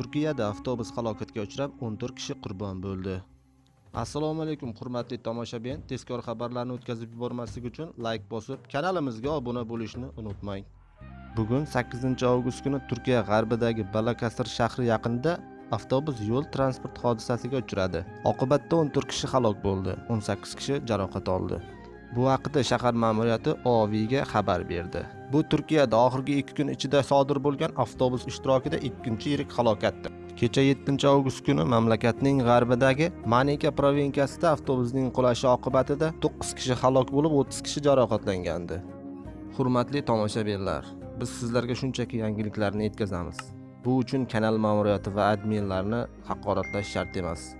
Turkiyada avtobus halokatga uchrab 14 kishi qurbon bo'ldi. Assalomu alaykum hurmatli tomoshabin. Tezkor xabarlarni o'tkazib yubormaslik uchun like bosib, kanalimizga obuna bo'lishni unutmang. Bugun 8-avgust kuni Turkiya g'arbidagi Balakasir shahri yaqinida avtobus yo'l transport hodisasiga uchradi. Oqibatda 14 kishi halok bo'ldi, 18 kishi jarohat oldi. Bu haqida shahar ma'muriyati OVga xabar berdi. Bu Turkiyada oxirgi 2 kun ichida sodir bo'lgan avtobus ishtirokida ikkinchi yirik halokatdir. Kecha 7-avgust kuni mamlakatning g'arbidagi Manika provinsiyasida avtobusning qulashi oqibatida 9 kishi halok bo'lib, 30 kishi jarohatlangandi. Hurmatli tomoshabinlar, biz sizlarga shunchaki yangiliklarni yetkazamiz. Bu uchun kanal ma'muriyati va adminlarni haqoratlash shart emas.